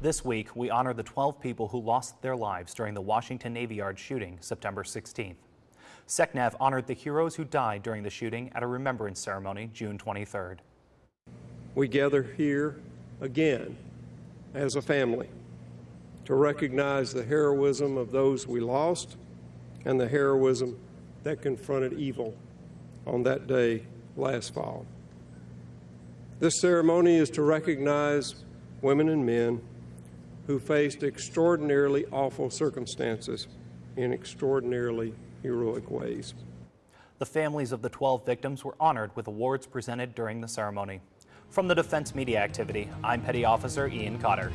This week, we honor the 12 people who lost their lives during the Washington Navy Yard shooting September 16th. SECNAV honored the heroes who died during the shooting at a remembrance ceremony June 23rd. We gather here again as a family to recognize the heroism of those we lost and the heroism that confronted evil on that day last fall. This ceremony is to recognize women and men who faced extraordinarily awful circumstances in extraordinarily heroic ways. The families of the 12 victims were honored with awards presented during the ceremony. From the Defense Media Activity, I'm Petty Officer Ian Cotter.